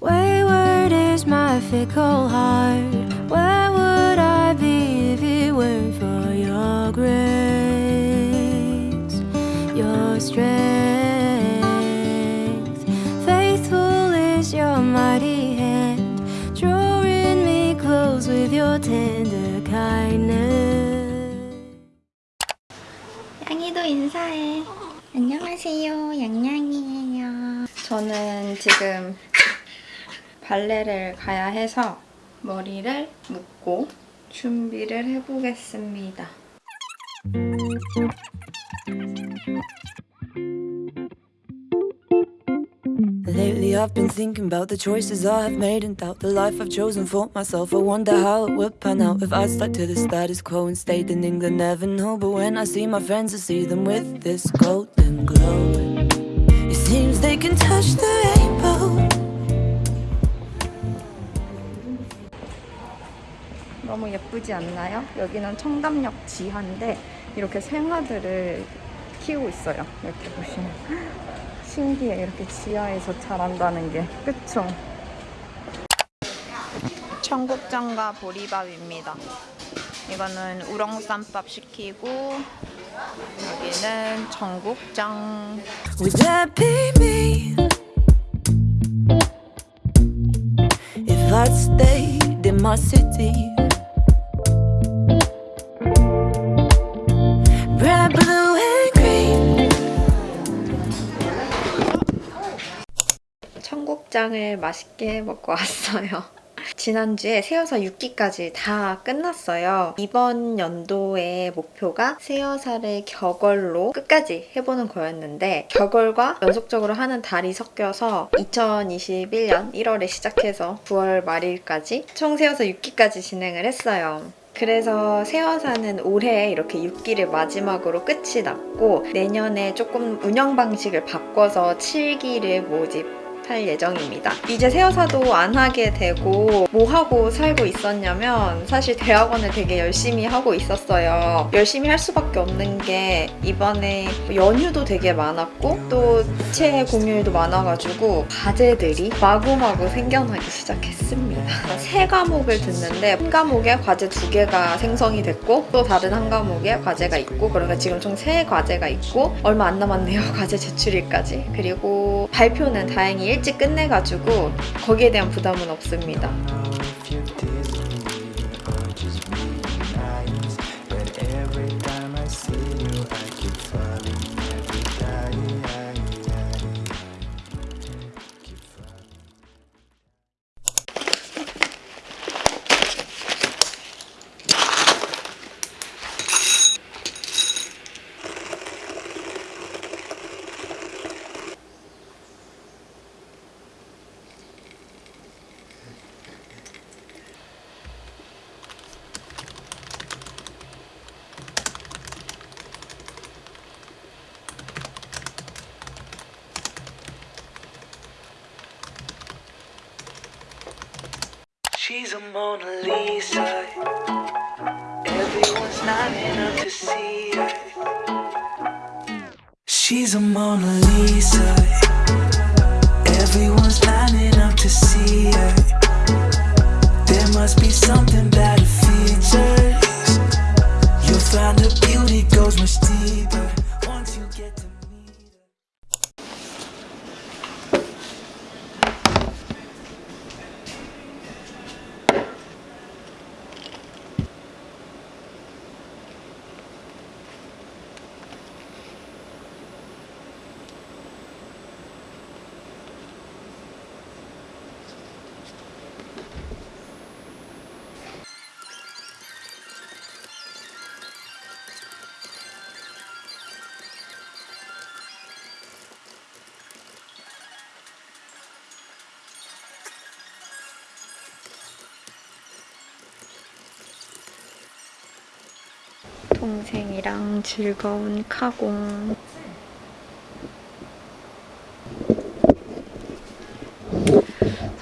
Wayward is my fickle heart. Where would I be if it weren't for your grace, your strength? Faithful is your mighty hand, drawing me close with your tender kindness. 양이도 인사해. 안녕하세요. 양양이에요. 저는 지금 발레를 가야 해서 머리를 묶고 준비를 해보겠습니다. Lately I've been thinking about the choices I have made and doubt the life I've chosen for myself. I wonder how it would pan out if I stuck to the status quo and stayed in England. Never know, but when I see my friends, I see them with this golden glow. It seems they can touch the rainbow. 너무 예쁘지 않나요? 여기는 청담역 지하인데 이렇게 생화들을 키우고 있어요. 이렇게 보시면 신기해. 이렇게 지하에서 자란다는 게 그쵸? 청국장과 보리밥입니다. 이거는 우렁쌈밥 시키고 여기는 청국장 Would that be me? If I'd stayed in my city. 청국장을 맛있게 먹고 왔어요. 지난주에 새여사 6기까지 다 끝났어요. 이번 연도의 목표가 새여사를 격얼로 끝까지 해보는 거였는데 격얼과 연속적으로 하는 달이 섞여서 2021년 1월에 시작해서 9월 말일까지 총 새여사 6기까지 진행을 했어요. 그래서 새어사는 올해 이렇게 6기를 마지막으로 끝이 났고 내년에 조금 운영 방식을 바꿔서 7기를 모집 할 예정입니다. 이제 새어사도 안 하게 되고 뭐 하고 살고 있었냐면 사실 대학원을 되게 열심히 하고 있었어요. 열심히 할 수밖에 없는 게 이번에 연휴도 되게 많았고 또 체해 공휴일도 많아가지고 과제들이 마구마구 생겨나기 시작했습니다. 세 과목을 듣는데 한 과목에 과제 두 개가 생성이 됐고 또 다른 한 과목에 과제가 있고 그러니까 지금 총 세 과제가 있고 얼마 안 남았네요. 과제 제출일까지. 그리고 발표는 다행히 일찍 끝내가지고 거기에 대한 부담은 없습니다. Mona Lisa. Everyone's lining up to see her. She's a Mona Lisa. Everyone's lining up to see her. There must be something 동생이랑 즐거운 카공.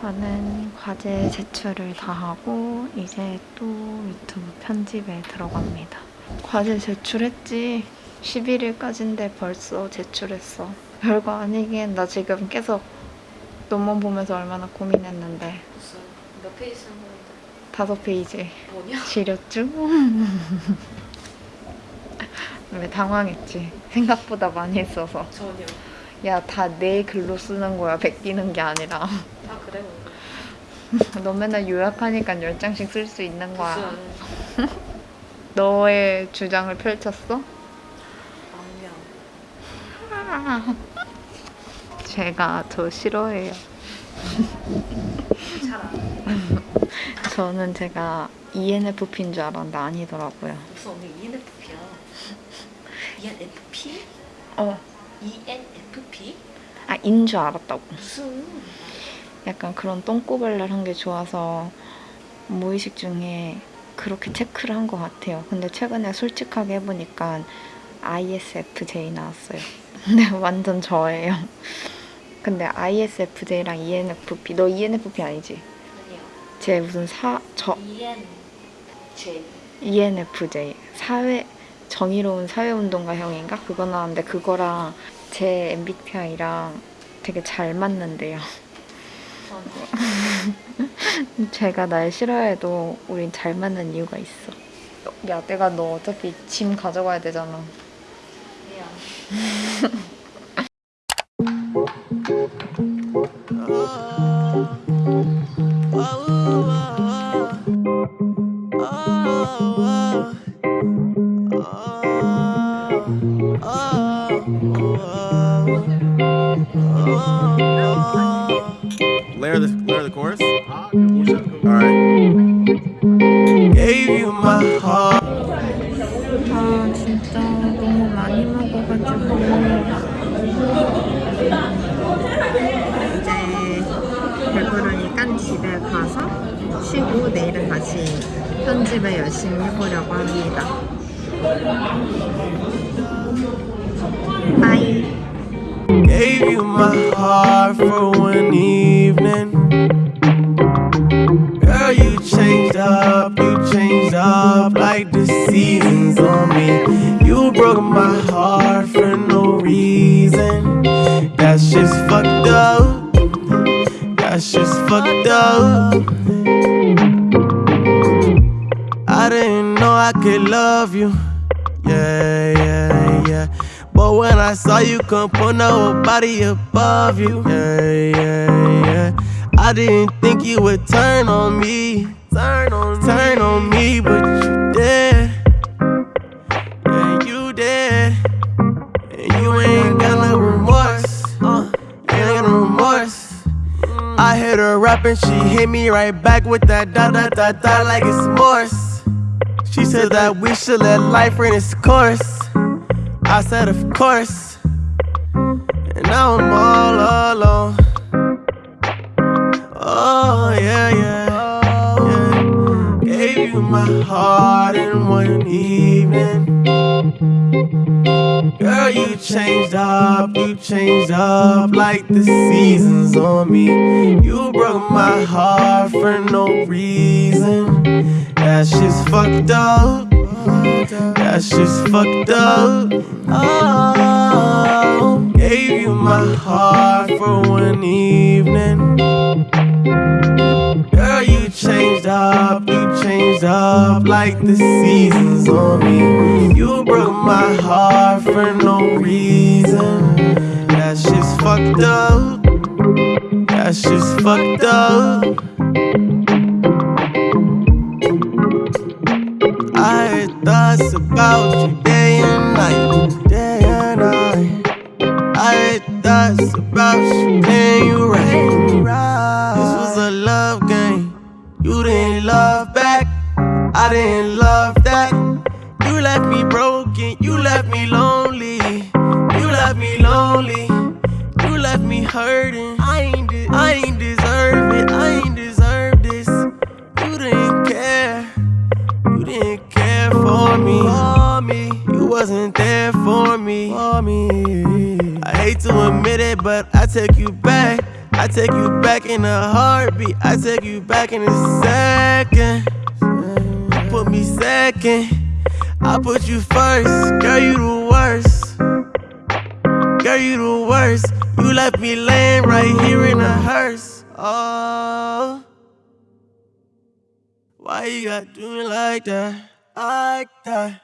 저는 과제 제출을 다 하고 이제 또 유튜브 편집에 들어갑니다. 과제 제출했지. 11일까지인데 벌써 제출했어. 별거 아니긴 나 지금 계속 논문 보면서 얼마나 고민했는데 무슨 몇 페이지 쓴 건데? 다섯 페이지 뭐냐? 지렸죠? 왜 당황했지? 생각보다 많이 했어서 전혀. 야 다 내 글로 쓰는 거야 베끼는 게 아니라 아 그래. 너 맨날 요약하니까 열 장씩 쓸 수 있는 거야 너의 주장을 펼쳤어? 악명. 제가 더 싫어해요 저는 제가 ENFP인 줄 알았는데 아니더라고요 무슨 언니 ENFP야? ENFP? 어. ENFP? 아, 인 줄 알았다고. 무슨 약간 그런 똥꼬발랄 한 게 좋아서 무의식 중에 그렇게 체크를 한 것 같아요. 근데 최근에 솔직하게 해보니까 ISFJ 나왔어요. 근데 완전 저예요. 근데 ISFJ랑 ENFP, 너 ENFP 아니지? 제 무슨 사, 저. ENFJ 사회 정의로운 사회운동가형인가 그거 나왔는데 그거랑 제 MBTI랑 되게 잘 맞는데요. 제가 날 싫어해도 우린 잘 맞는 이유가 있어. 야, 내가 너 어차피 짐 가져가야 되잖아. Layer the layer the chorus. All right. Gave you my heart. 아, 진짜 너무 많이 먹어가지고. 이제 배부르니까 집에 가서 쉬고 내일은 다시 편집을 열심히 해보려고 합니다. 바이. Gave you my heart for one evening. Girl, you changed up, you changed up like the seasons on me. You broke my heart for no reason. That's just fucked up. That's just fucked up. Didn't know I could love you. Yeah, yeah, yeah. But when I saw you, couldn't put nobody above you. Yeah, yeah, yeah. I didn't think you would turn on me. Turn on me. turn on me, but you did. Yeah, you did. And you ain't got no remorse. Uh, you ain't got no remorse. I hit her rap and she hit me right back with that da da da da like it's Morse. She said that we should let life run its course. I said, of course. And now I'm all alone. Oh, yeah, yeah. yeah. Gave you my heart in one evening. Girl, you changed up, you changed up like the seasons on me. You broke my heart for no reason. That's just fucked up. That's just fucked up. Oh, gave you my heart for one evening. Girl, you changed up, you changed up like the seasons on me. You broke my heart for no reason. That's just fucked up. That's just fucked up. I had thoughts about you day and night, day and night. I had thoughts about you paying you right. This was a love game. You didn't love back. I didn't but I take you back. I take you back in a heartbeat. I take you back in a second. You put me second. I put you first. Girl, you the worst. Girl, you the worst. You left me laying right here in a hearse. Oh. Why you got do me like that? Like that.